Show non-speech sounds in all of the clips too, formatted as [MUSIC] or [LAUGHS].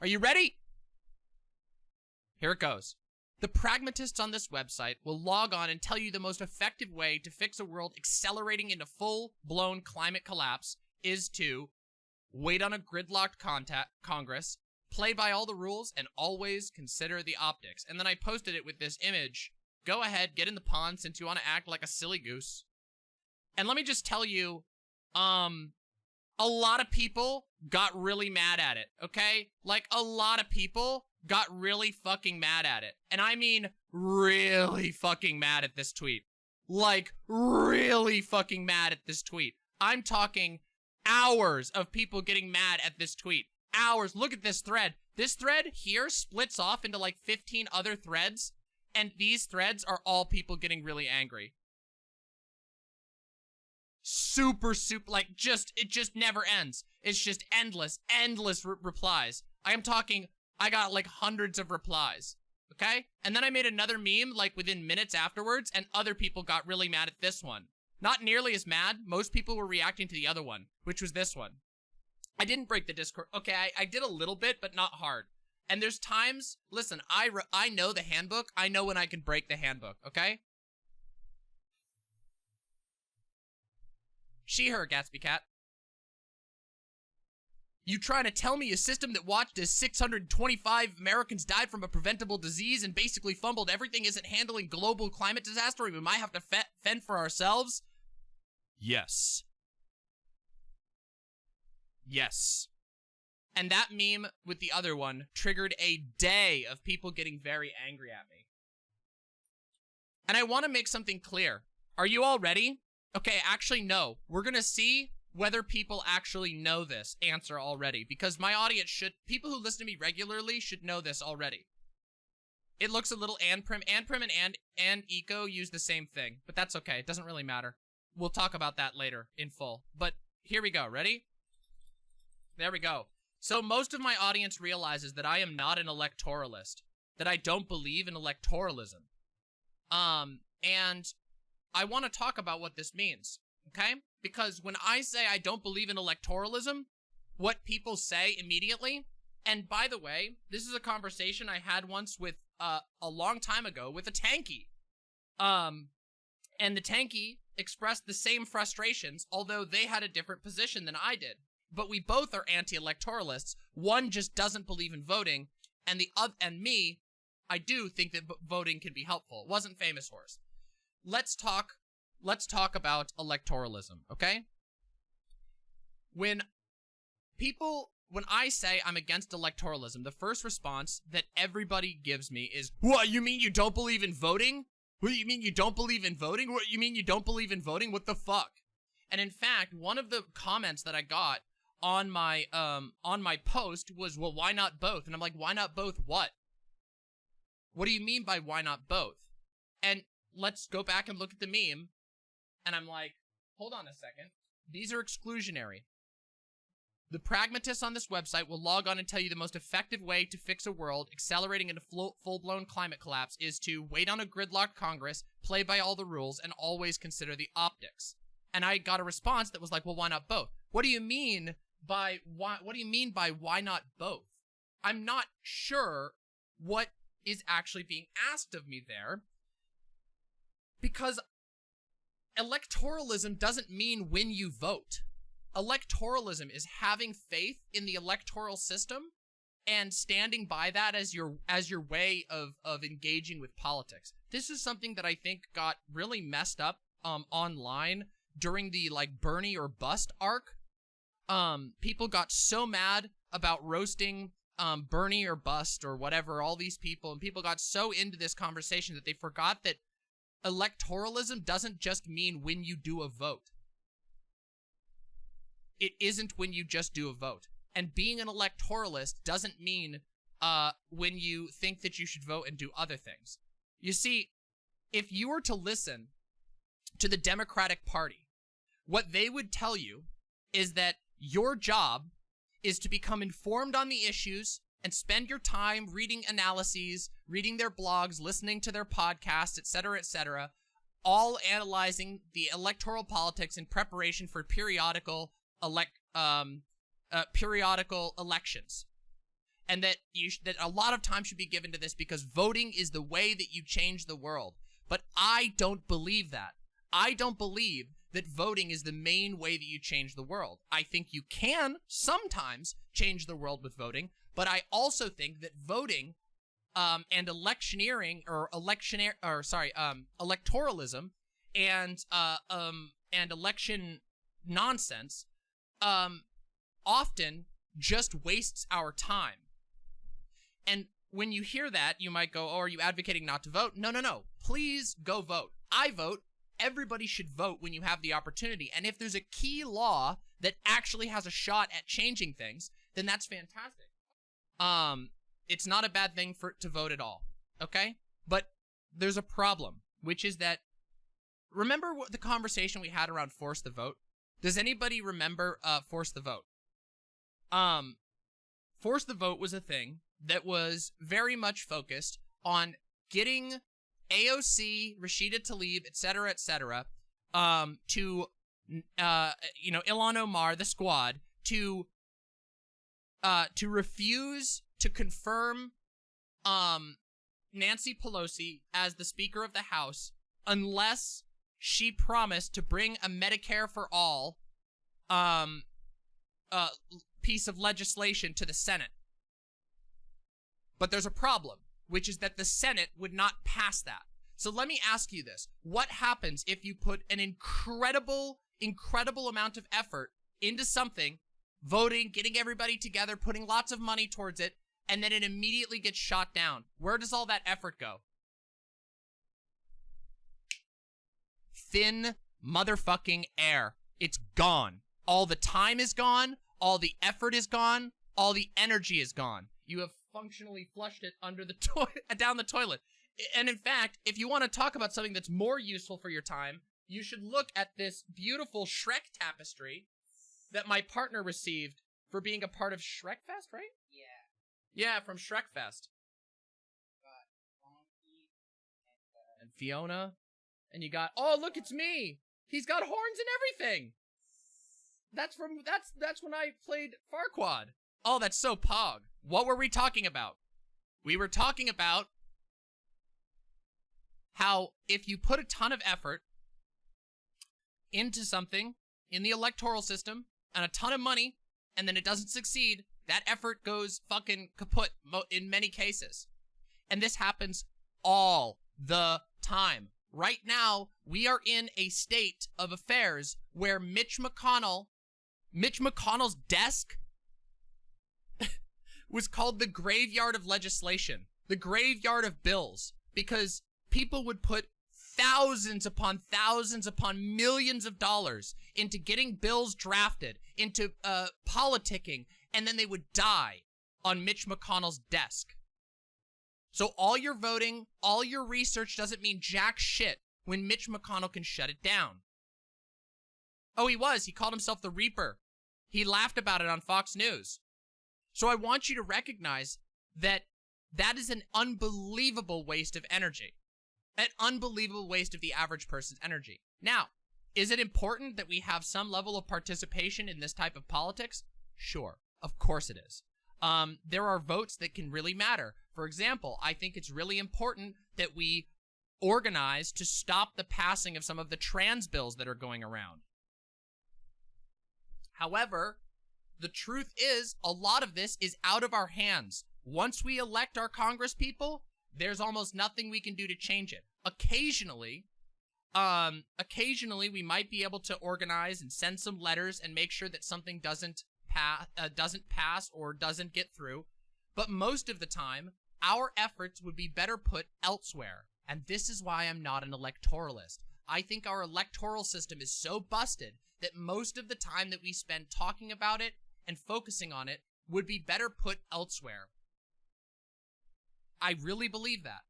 Are you ready? Here it goes. The pragmatists on this website will log on and tell you the most effective way to fix a world accelerating into full-blown climate collapse is to wait on a gridlocked contact Congress, play by all the rules, and always consider the optics. And then I posted it with this image. Go ahead, get in the pond since you want to act like a silly goose. And let me just tell you, um, a lot of people got really mad at it, okay? Like, a lot of people got really fucking mad at it. And I mean really fucking mad at this tweet. Like, really fucking mad at this tweet. I'm talking hours of people getting mad at this tweet. Hours. Look at this thread. This thread here splits off into like 15 other threads. And these threads are all people getting really angry. Super, super, like just, it just never ends. It's just endless, endless re replies. I am talking, I got like hundreds of replies. Okay? And then I made another meme like within minutes afterwards and other people got really mad at this one. Not nearly as mad. Most people were reacting to the other one, which was this one. I didn't break the Discord. Okay, I, I did a little bit, but not hard. And there's times, listen, I, I know the handbook. I know when I can break the handbook, okay? She, her, Gatsby Cat. You trying to tell me a system that watched as 625 Americans died from a preventable disease and basically fumbled everything isn't handling global climate disaster we might have to fend for ourselves? Yes. Yes. And that meme with the other one triggered a day of people getting very angry at me. And I want to make something clear. Are you all ready? Okay, actually, no. We're going to see whether people actually know this answer already. Because my audience should, people who listen to me regularly should know this already. It looks a little Anprim. Anprim and, prim and, and Eco use the same thing. But that's okay. It doesn't really matter. We'll talk about that later in full. But here we go. Ready? There we go. So most of my audience realizes that I am not an electoralist, that I don't believe in electoralism. Um, and I want to talk about what this means, okay? Because when I say I don't believe in electoralism, what people say immediately, and by the way, this is a conversation I had once with, uh, a long time ago with a tanky. Um, and the tanky expressed the same frustrations, although they had a different position than I did but we both are anti-electoralists. One just doesn't believe in voting, and the other, and me, I do think that voting can be helpful. It wasn't famous horse. Let's talk. Let's talk about electoralism, okay? When people, when I say I'm against electoralism, the first response that everybody gives me is, "What? You mean you don't believe in voting? What do you mean you don't believe in voting? What you mean you don't believe in voting? What the fuck?" And in fact, one of the comments that I got on my um on my post was, well, why not both? And I'm like, why not both what? What do you mean by why not both? And let's go back and look at the meme. And I'm like, hold on a second. These are exclusionary. The pragmatists on this website will log on and tell you the most effective way to fix a world accelerating into full-blown climate collapse is to wait on a gridlocked Congress, play by all the rules, and always consider the optics. And I got a response that was like, well, why not both? What do you mean by why, what do you mean by why not both? I'm not sure what is actually being asked of me there because electoralism doesn't mean when you vote. Electoralism is having faith in the electoral system and standing by that as your as your way of of engaging with politics. This is something that I think got really messed up um online during the like Bernie or bust arc um, people got so mad about roasting um, Bernie or bust or whatever, all these people, and people got so into this conversation that they forgot that electoralism doesn't just mean when you do a vote. It isn't when you just do a vote. And being an electoralist doesn't mean uh, when you think that you should vote and do other things. You see, if you were to listen to the Democratic Party, what they would tell you is that your job is to become informed on the issues and spend your time reading analyses, reading their blogs, listening to their podcasts, etc., etc., all analyzing the electoral politics in preparation for periodical elect um uh, periodical elections. and that you that a lot of time should be given to this because voting is the way that you change the world. But I don't believe that. I don't believe that voting is the main way that you change the world. I think you can sometimes change the world with voting, but I also think that voting um, and electioneering or electioneer or sorry, um, electoralism and uh, um, and election nonsense um, often just wastes our time. And when you hear that, you might go, oh, are you advocating not to vote? No, no, no. Please go vote. I vote. Everybody should vote when you have the opportunity. And if there's a key law that actually has a shot at changing things, then that's fantastic. Um, it's not a bad thing for to vote at all. Okay? But there's a problem, which is that remember what the conversation we had around force the vote? Does anybody remember uh force the vote? Um force the vote was a thing that was very much focused on getting AOC, Rashida Tlaib, etc., etc., um, to, uh, you know, Ilhan Omar, the squad, to, uh, to refuse to confirm, um, Nancy Pelosi as the Speaker of the House unless she promised to bring a Medicare for all, um, uh, piece of legislation to the Senate. But there's a problem, which is that the Senate would not pass that. So let me ask you this. What happens if you put an incredible, incredible amount of effort into something, voting, getting everybody together, putting lots of money towards it, and then it immediately gets shot down? Where does all that effort go? Thin motherfucking air. It's gone. All the time is gone. All the effort is gone. All the energy is gone. You have functionally flushed it under the [LAUGHS] down the toilet. And in fact, if you want to talk about something that's more useful for your time, you should look at this beautiful Shrek tapestry that my partner received for being a part of Shrekfest, right? Yeah. Yeah, from Shrekfest. And Fiona. And you got, oh, look, it's me. He's got horns and everything. That's from, that's, that's when I played Farquaad. Oh, that's so pog. What were we talking about? We were talking about how if you put a ton of effort into something in the electoral system and a ton of money and then it doesn't succeed, that effort goes fucking kaput in many cases. And this happens all the time. Right now, we are in a state of affairs where Mitch McConnell, Mitch McConnell's desk [LAUGHS] was called the graveyard of legislation, the graveyard of bills, because people would put thousands upon thousands upon millions of dollars into getting bills drafted, into uh, politicking, and then they would die on Mitch McConnell's desk. So all your voting, all your research doesn't mean jack shit when Mitch McConnell can shut it down. Oh, he was. He called himself the Reaper. He laughed about it on Fox News. So I want you to recognize that that is an unbelievable waste of energy. An unbelievable waste of the average person's energy. Now, is it important that we have some level of participation in this type of politics? Sure. Of course it is. Um, there are votes that can really matter. For example, I think it's really important that we organize to stop the passing of some of the trans bills that are going around. However, the truth is a lot of this is out of our hands. Once we elect our Congress people, there's almost nothing we can do to change it. Occasionally, um, occasionally we might be able to organize and send some letters and make sure that something doesn't pass, uh, doesn't pass or doesn't get through. But most of the time, our efforts would be better put elsewhere. And this is why I'm not an electoralist. I think our electoral system is so busted that most of the time that we spend talking about it and focusing on it would be better put elsewhere. I really believe that.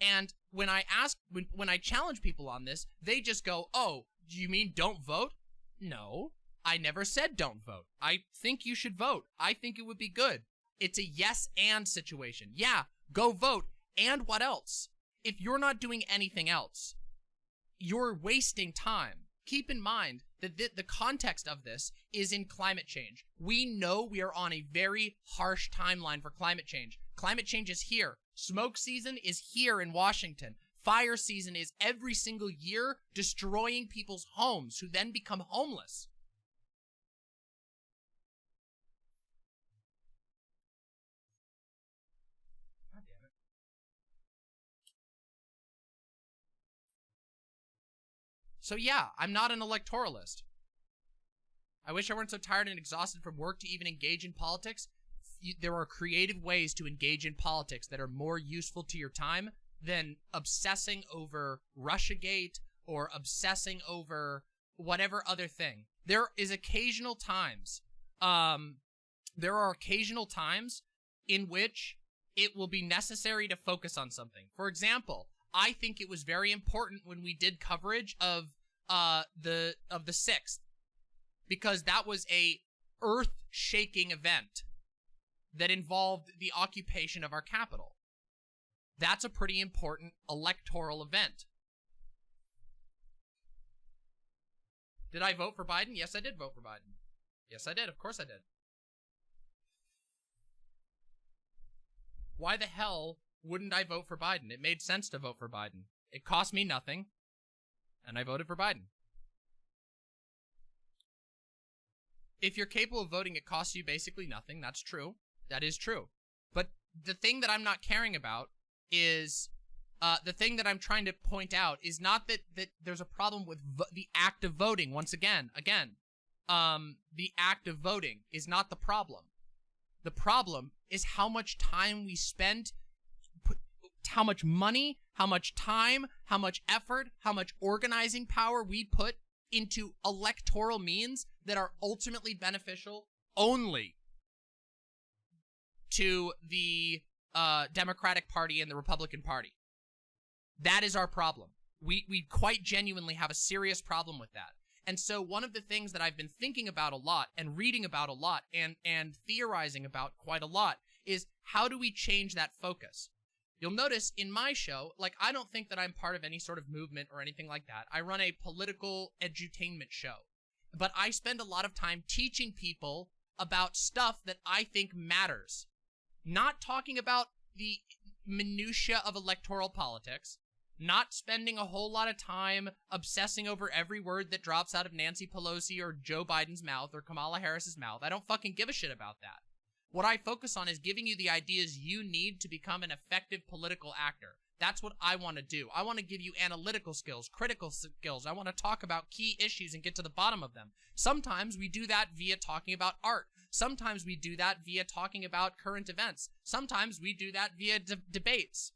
And when I ask, when, when I challenge people on this, they just go, oh, you mean don't vote? No, I never said don't vote. I think you should vote. I think it would be good. It's a yes and situation. Yeah, go vote. And what else? If you're not doing anything else, you're wasting time. Keep in mind that the, the context of this is in climate change. We know we are on a very harsh timeline for climate change. Climate change is here. Smoke season is here in Washington. Fire season is every single year destroying people's homes who then become homeless. So yeah, I'm not an electoralist. I wish I weren't so tired and exhausted from work to even engage in politics. There are creative ways to engage in politics that are more useful to your time than obsessing over Russiagate or obsessing over whatever other thing. There is occasional times, um, there are occasional times in which it will be necessary to focus on something. For example, I think it was very important when we did coverage of uh the of the 6th because that was a earth-shaking event that involved the occupation of our capital. That's a pretty important electoral event. Did I vote for Biden? Yes, I did vote for Biden. Yes, I did. Of course I did. Why the hell wouldn't I vote for Biden? It made sense to vote for Biden. It cost me nothing, and I voted for Biden. If you're capable of voting, it costs you basically nothing. That's true. That is true. But the thing that I'm not caring about is uh, the thing that I'm trying to point out is not that that there's a problem with the act of voting. Once again, again, um, the act of voting is not the problem. The problem is how much time we spend, how much money, how much time, how much effort, how much organizing power we put into electoral means that are ultimately beneficial only to the uh, Democratic Party and the Republican Party. That is our problem. We, we quite genuinely have a serious problem with that. And so one of the things that I've been thinking about a lot and reading about a lot and, and theorizing about quite a lot is how do we change that focus? You'll notice in my show, like, I don't think that I'm part of any sort of movement or anything like that. I run a political edutainment show. But I spend a lot of time teaching people about stuff that I think matters not talking about the minutia of electoral politics, not spending a whole lot of time obsessing over every word that drops out of Nancy Pelosi or Joe Biden's mouth or Kamala Harris's mouth. I don't fucking give a shit about that. What I focus on is giving you the ideas you need to become an effective political actor. That's what I want to do. I want to give you analytical skills, critical skills. I want to talk about key issues and get to the bottom of them. Sometimes we do that via talking about art. Sometimes we do that via talking about current events. Sometimes we do that via de debates.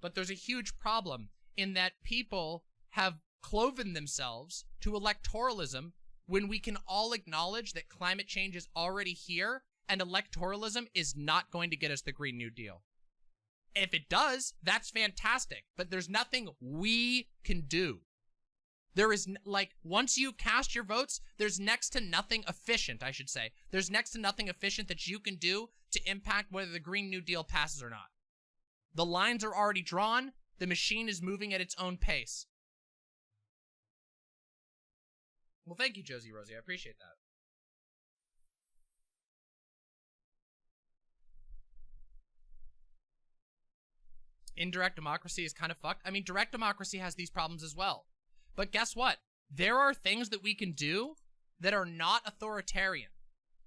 But there's a huge problem in that people have cloven themselves to electoralism when we can all acknowledge that climate change is already here and electoralism is not going to get us the Green New Deal. If it does, that's fantastic, but there's nothing we can do. There is, like, once you cast your votes, there's next to nothing efficient, I should say. There's next to nothing efficient that you can do to impact whether the Green New Deal passes or not. The lines are already drawn. The machine is moving at its own pace. Well, thank you, Josie Rosie. I appreciate that. indirect democracy is kind of fucked. I mean, direct democracy has these problems as well. But guess what? There are things that we can do that are not authoritarian.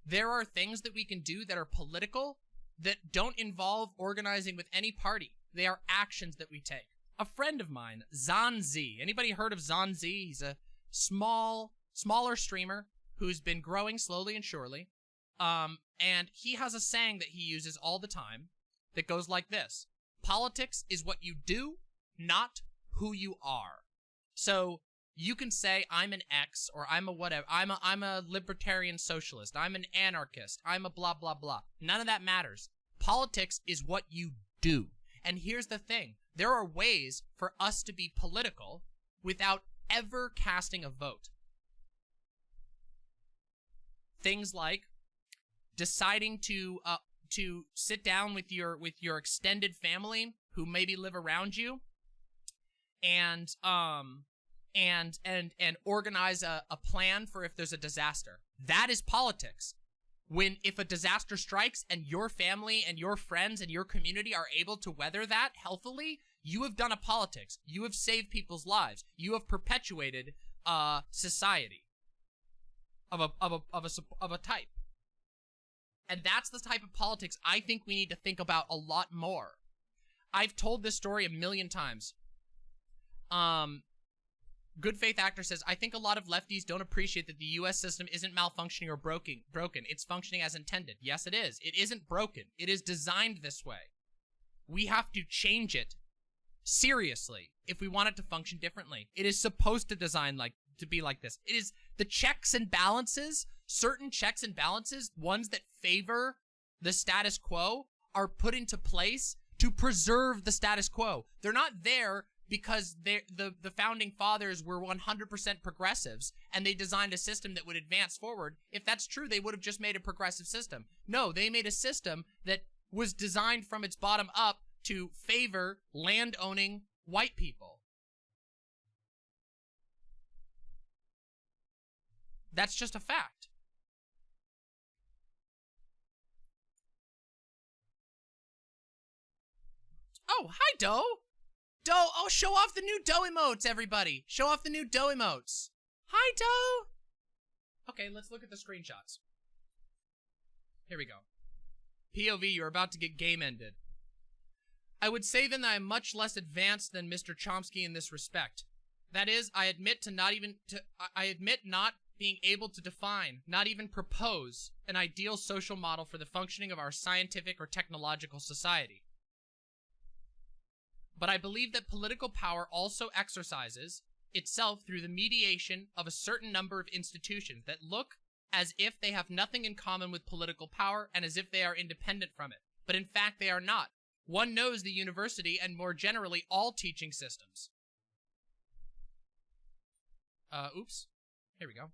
There are things that we can do that are political that don't involve organizing with any party. They are actions that we take. A friend of mine, Zanzi. Anybody heard of Zanzi? He's a small, smaller streamer who's been growing slowly and surely. Um, and he has a saying that he uses all the time that goes like this. Politics is what you do, not who you are. So you can say I'm an X or I'm a whatever. I'm a I'm a libertarian socialist. I'm an anarchist. I'm a blah blah blah. None of that matters. Politics is what you do. And here's the thing. There are ways for us to be political without ever casting a vote. Things like deciding to uh, to sit down with your with your extended family who maybe live around you and um and and and organize a, a plan for if there's a disaster. That is politics. When if a disaster strikes and your family and your friends and your community are able to weather that healthily, you have done a politics. You have saved people's lives. You have perpetuated a society of a of a of a of a type. And that's the type of politics I think we need to think about a lot more. I've told this story a million times. Um, Good Faith Actor says, I think a lot of lefties don't appreciate that the US system isn't malfunctioning or broken. broken. It's functioning as intended. Yes, it is. It isn't broken. It is designed this way. We have to change it seriously if we want it to function differently. It is supposed to design like to be like this. It is the checks and balances, certain checks and balances, ones that favor the status quo are put into place to preserve the status quo. They're not there because the the founding fathers were 100% progressives and they designed a system that would advance forward. If that's true, they would have just made a progressive system. No, they made a system that was designed from its bottom up to favor land-owning white people. That's just a fact. Oh, hi, Doe. Doe, oh, show off the new Doe emotes, everybody. Show off the new Doe emotes. Hi, Doe. Okay, let's look at the screenshots. Here we go. POV, you're about to get game ended. I would say then that I am much less advanced than Mr. Chomsky in this respect. That is, I admit to not even to I admit not being able to define, not even propose, an ideal social model for the functioning of our scientific or technological society. But I believe that political power also exercises itself through the mediation of a certain number of institutions that look as if they have nothing in common with political power and as if they are independent from it. But in fact, they are not. One knows the university and more generally all teaching systems. Uh, oops. Here we go.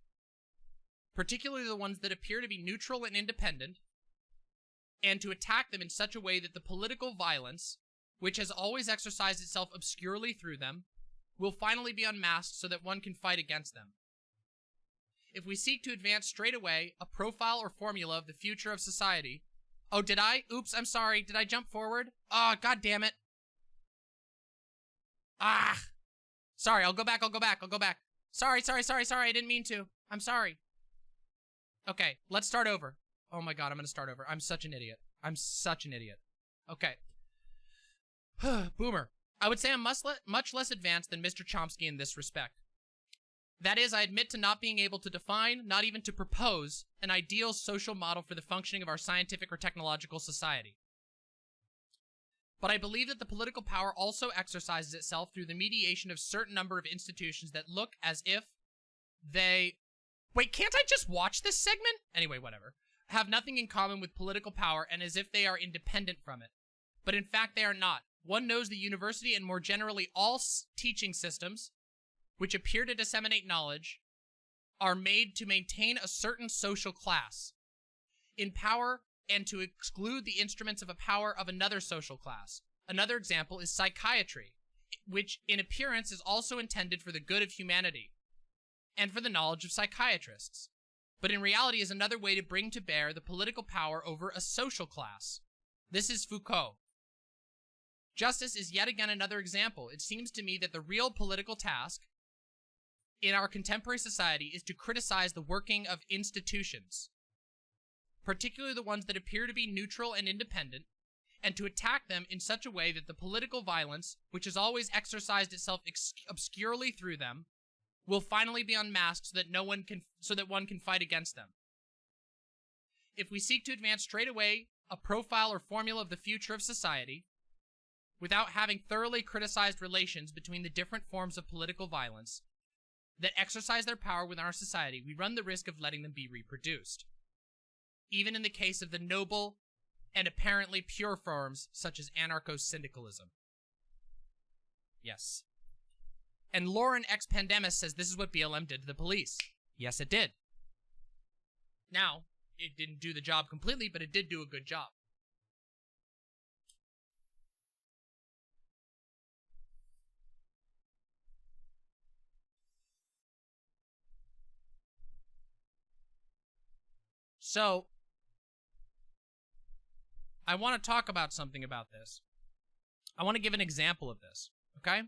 Particularly the ones that appear to be neutral and independent, and to attack them in such a way that the political violence, which has always exercised itself obscurely through them, will finally be unmasked so that one can fight against them. If we seek to advance straight away a profile or formula of the future of society, Oh, did I? Oops, I'm sorry. Did I jump forward? Oh, god damn it. Ah. Sorry, I'll go back, I'll go back, I'll go back. Sorry, sorry, sorry, sorry, I didn't mean to. I'm sorry. Okay, let's start over. Oh my god, I'm gonna start over. I'm such an idiot. I'm such an idiot. Okay. [SIGHS] Boomer. I would say I'm much, le much less advanced than Mr. Chomsky in this respect. That is, I admit to not being able to define, not even to propose, an ideal social model for the functioning of our scientific or technological society. But I believe that the political power also exercises itself through the mediation of certain number of institutions that look as if they... Wait, can't I just watch this segment? Anyway, whatever. Have nothing in common with political power and as if they are independent from it. But in fact, they are not. One knows the university and more generally all teaching systems which appear to disseminate knowledge, are made to maintain a certain social class in power and to exclude the instruments of a power of another social class. Another example is psychiatry, which in appearance is also intended for the good of humanity and for the knowledge of psychiatrists, but in reality is another way to bring to bear the political power over a social class. This is Foucault. Justice is yet again another example. It seems to me that the real political task in our contemporary society is to criticize the working of institutions, particularly the ones that appear to be neutral and independent, and to attack them in such a way that the political violence, which has always exercised itself obscurely through them, will finally be unmasked so that no one can so that one can fight against them. If we seek to advance straight away a profile or formula of the future of society, without having thoroughly criticized relations between the different forms of political violence, that exercise their power within our society, we run the risk of letting them be reproduced. Even in the case of the noble and apparently pure forms such as anarcho-syndicalism. Yes. And Lauren X Pandemis says this is what BLM did to the police. Yes, it did. Now, it didn't do the job completely, but it did do a good job. So, I want to talk about something about this. I want to give an example of this, okay?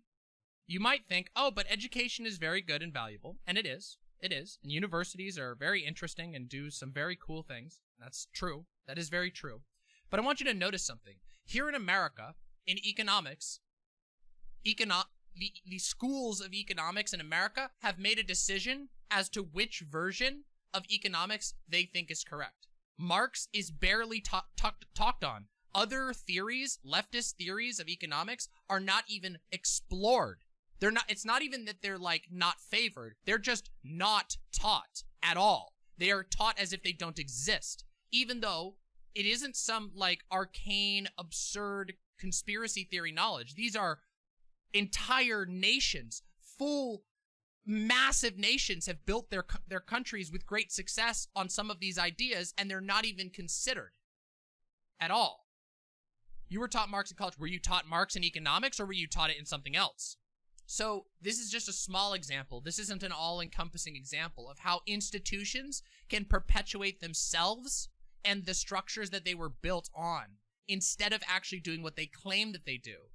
You might think, oh, but education is very good and valuable, and it is. It is. And universities are very interesting and do some very cool things. That's true. That is very true. But I want you to notice something. Here in America, in economics, econo- the, the schools of economics in America have made a decision as to which version of economics they think is correct. Marx is barely ta ta talked on. Other theories, leftist theories of economics, are not even explored. They're not, it's not even that they're like not favored. They're just not taught at all. They are taught as if they don't exist, even though it isn't some like arcane, absurd conspiracy theory knowledge. These are entire nations, full massive nations have built their their countries with great success on some of these ideas and they're not even considered at all. You were taught Marx in college. Were you taught Marx in economics or were you taught it in something else? So this is just a small example. This isn't an all-encompassing example of how institutions can perpetuate themselves and the structures that they were built on instead of actually doing what they claim that they do.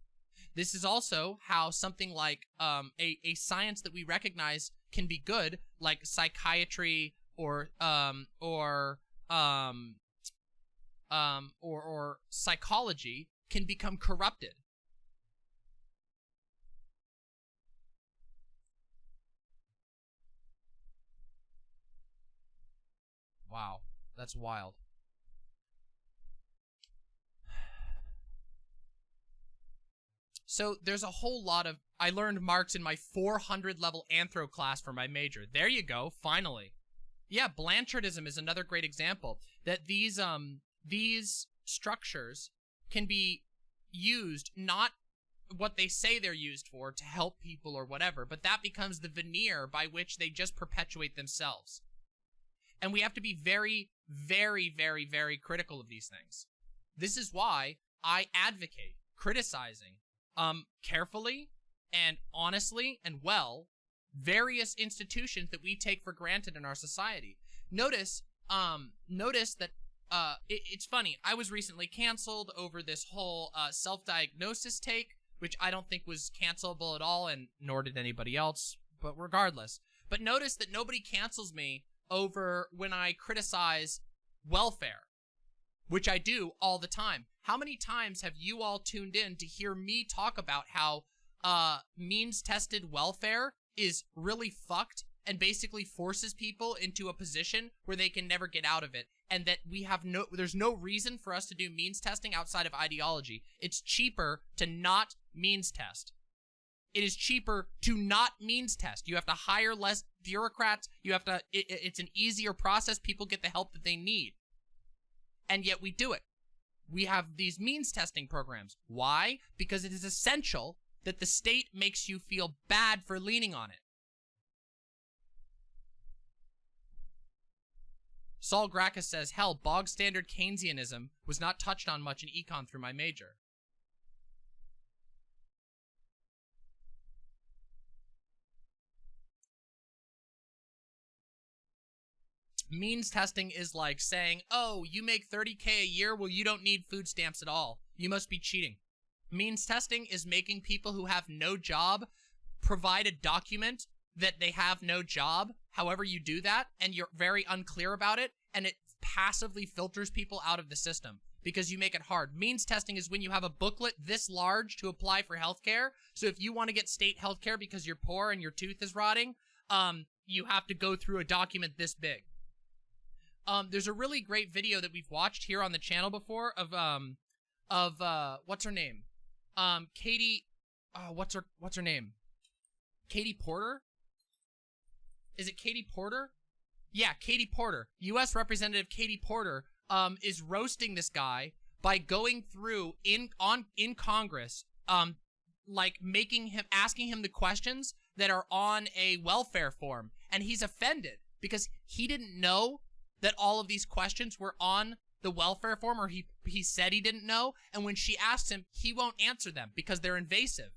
This is also how something like um, a, a science that we recognize can be good, like psychiatry or um, or um, um, or or psychology, can become corrupted. Wow, that's wild. So there's a whole lot of, I learned Marx in my 400 level anthro class for my major. There you go, finally. Yeah, Blanchardism is another great example that these, um, these structures can be used not what they say they're used for to help people or whatever, but that becomes the veneer by which they just perpetuate themselves. And we have to be very, very, very, very critical of these things. This is why I advocate criticizing um, carefully and honestly and well various institutions that we take for granted in our society. Notice, um, notice that uh, it, it's funny. I was recently canceled over this whole uh, self-diagnosis take, which I don't think was cancelable at all, and nor did anybody else. But regardless, but notice that nobody cancels me over when I criticize welfare which I do all the time. How many times have you all tuned in to hear me talk about how uh, means-tested welfare is really fucked and basically forces people into a position where they can never get out of it and that we have no there's no reason for us to do means testing outside of ideology. It's cheaper to not means test. It is cheaper to not means test. You have to hire less bureaucrats. You have to it, it's an easier process. People get the help that they need and yet we do it. We have these means testing programs. Why? Because it is essential that the state makes you feel bad for leaning on it. Saul Gracchus says, hell, bog standard Keynesianism was not touched on much in econ through my major. Means testing is like saying, oh, you make 30K a year, well, you don't need food stamps at all. You must be cheating. Means testing is making people who have no job provide a document that they have no job, however you do that, and you're very unclear about it, and it passively filters people out of the system because you make it hard. Means testing is when you have a booklet this large to apply for healthcare. So if you want to get state healthcare because you're poor and your tooth is rotting, um, you have to go through a document this big. Um, there's a really great video that we've watched here on the channel before of um, of uh, what's her name? Um, Katie. Uh, what's her What's her name? Katie Porter. Is it Katie Porter? Yeah, Katie Porter. U.S. Representative Katie Porter um, is roasting this guy by going through in on in Congress, um, like making him asking him the questions that are on a welfare form, and he's offended because he didn't know that all of these questions were on the welfare form or he he said he didn't know and when she asked him he won't answer them because they're invasive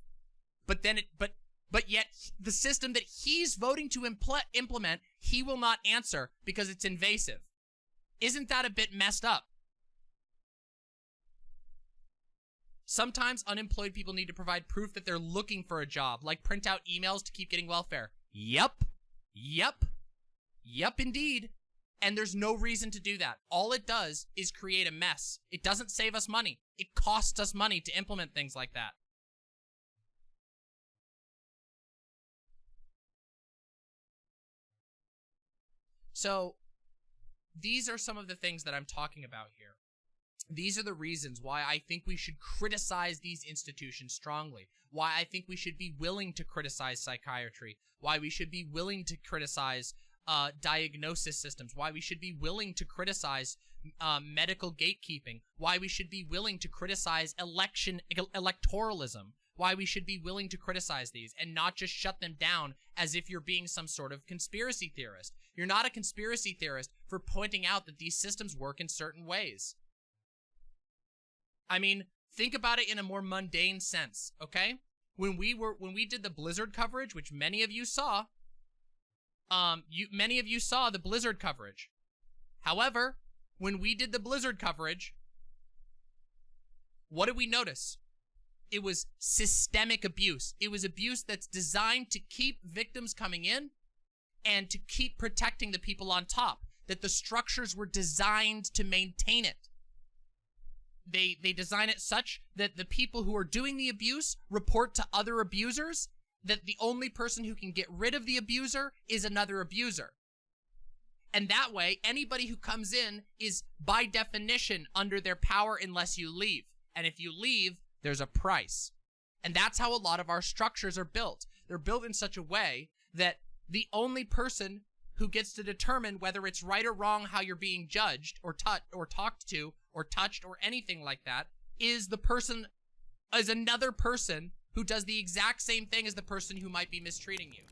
but then it but but yet the system that he's voting to impl implement he will not answer because it's invasive Isn't that a bit messed up? Sometimes unemployed people need to provide proof that they're looking for a job, like print out emails to keep getting welfare. Yep. Yep. Yep, indeed. And there's no reason to do that. All it does is create a mess. It doesn't save us money. It costs us money to implement things like that. So, these are some of the things that I'm talking about here. These are the reasons why I think we should criticize these institutions strongly. Why I think we should be willing to criticize psychiatry. Why we should be willing to criticize uh, diagnosis systems. Why we should be willing to criticize uh, medical gatekeeping. Why we should be willing to criticize election electoralism. Why we should be willing to criticize these and not just shut them down as if you're being some sort of conspiracy theorist. You're not a conspiracy theorist for pointing out that these systems work in certain ways. I mean, think about it in a more mundane sense, okay? When we were when we did the Blizzard coverage, which many of you saw, um, you many of you saw the Blizzard coverage. However, when we did the Blizzard coverage, what did we notice? It was systemic abuse. It was abuse that's designed to keep victims coming in and to keep protecting the people on top. That the structures were designed to maintain it. They they design it such that the people who are doing the abuse report to other abusers that the only person who can get rid of the abuser is another abuser. And that way, anybody who comes in is by definition under their power unless you leave. And if you leave, there's a price. And that's how a lot of our structures are built. They're built in such a way that the only person who gets to determine whether it's right or wrong how you're being judged or taught or talked to or touched or anything like that is the person is another person who does the exact same thing as the person who might be mistreating you.